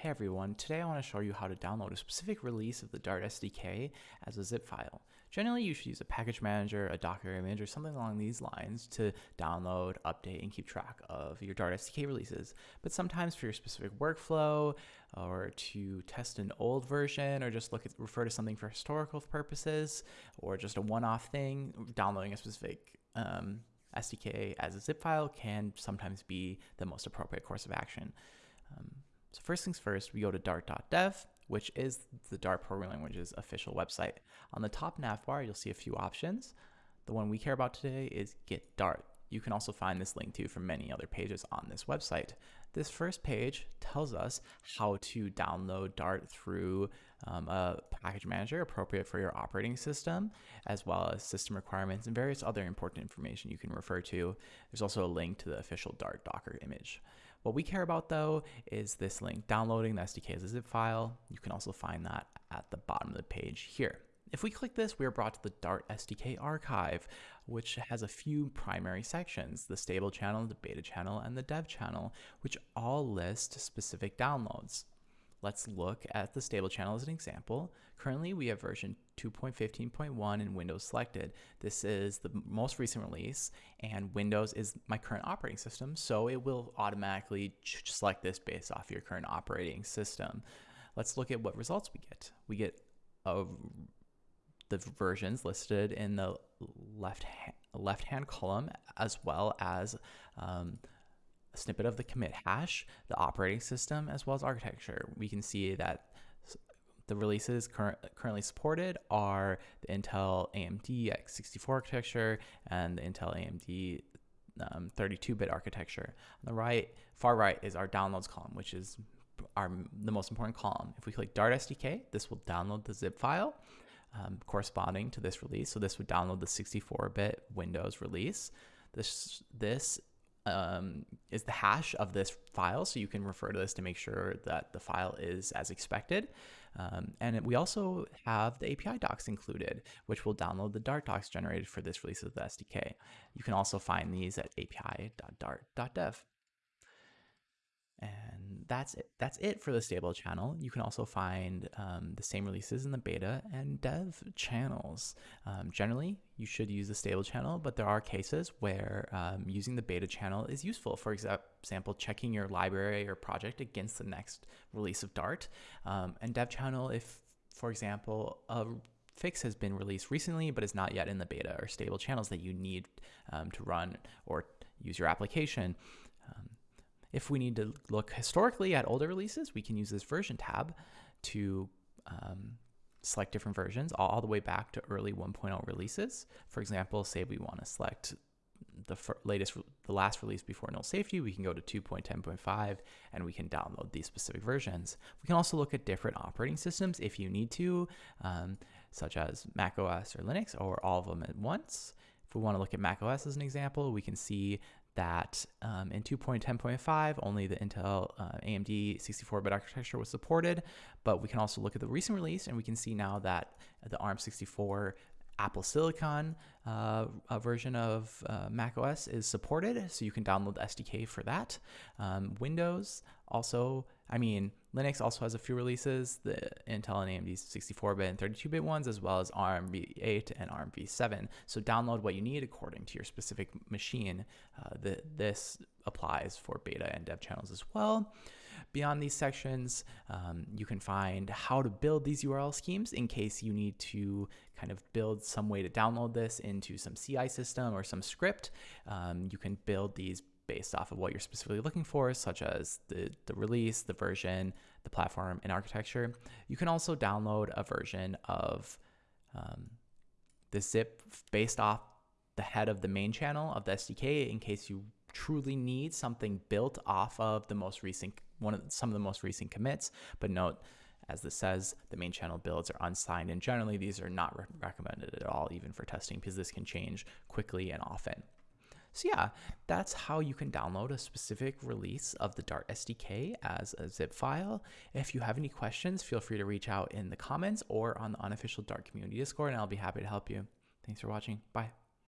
Hey everyone, today I want to show you how to download a specific release of the Dart SDK as a zip file. Generally, you should use a package manager, a Docker image, or something along these lines to download, update, and keep track of your Dart SDK releases. But sometimes for your specific workflow, or to test an old version, or just look at refer to something for historical purposes, or just a one-off thing, downloading a specific um, SDK as a zip file can sometimes be the most appropriate course of action. Um, so first things first, we go to dart.dev, which is the Dart programming language's official website. On the top nav bar, you'll see a few options. The one we care about today is Get Dart. You can also find this link to from many other pages on this website. This first page tells us how to download Dart through um, a package manager appropriate for your operating system, as well as system requirements and various other important information you can refer to. There's also a link to the official Dart Docker image. What we care about though is this link, downloading the SDK as a zip file. You can also find that at the bottom of the page here. If we click this, we are brought to the Dart SDK archive, which has a few primary sections, the stable channel, the beta channel, and the dev channel, which all list specific downloads. Let's look at the stable channel as an example. Currently, we have version 2.15.1 in Windows selected. This is the most recent release, and Windows is my current operating system, so it will automatically select this based off your current operating system. Let's look at what results we get. We get a, the versions listed in the left hand, left hand column, as well as um, a snippet of the commit hash, the operating system, as well as architecture. We can see that the releases current, currently supported are the Intel AMD x64 architecture and the Intel AMD 32-bit um, architecture. On the right, far right is our downloads column, which is our the most important column. If we click Dart SDK, this will download the zip file um, corresponding to this release. So this would download the 64-bit Windows release. This this um, is the hash of this file. So you can refer to this to make sure that the file is as expected. Um, and we also have the API docs included, which will download the Dart docs generated for this release of the SDK. You can also find these at api.dart.dev. That's it. That's it for the stable channel. You can also find um, the same releases in the beta and dev channels. Um, generally, you should use the stable channel, but there are cases where um, using the beta channel is useful. For example, checking your library or project against the next release of Dart. Um, and dev channel, if, for example, a fix has been released recently but is not yet in the beta or stable channels that you need um, to run or use your application. Um, if we need to look historically at older releases, we can use this version tab to um, select different versions all, all, the way back to early 1.0 releases. For example, say we want to select the latest, the last release before null safety, we can go to 2.10.5 and we can download these specific versions. We can also look at different operating systems if you need to, um, such as Mac OS or Linux or all of them at once. If we want to look at Mac OS as an example, we can see that um, in 2.10.5, only the Intel uh, AMD 64-bit architecture was supported, but we can also look at the recent release and we can see now that the ARM64 Apple Silicon uh, version of uh, Mac OS is supported, so you can download the SDK for that. Um, Windows also, I mean, Linux also has a few releases, the Intel and AMD 64-bit and 32-bit ones, as well as ARM v8 and ARM v7. So download what you need according to your specific machine. Uh, the, this applies for beta and dev channels as well. Beyond these sections, um, you can find how to build these URL schemes in case you need to kind of build some way to download this into some CI system or some script. Um, you can build these based off of what you're specifically looking for, such as the, the release, the version, the platform, and architecture. You can also download a version of um, the zip based off the head of the main channel of the SDK in case you truly need something built off of the most recent one of some of the most recent commits. But note, as this says, the main channel builds are unsigned, and generally these are not re recommended at all, even for testing, because this can change quickly and often. So yeah, that's how you can download a specific release of the Dart SDK as a zip file. If you have any questions, feel free to reach out in the comments or on the unofficial Dart community Discord, and I'll be happy to help you. Thanks for watching. Bye.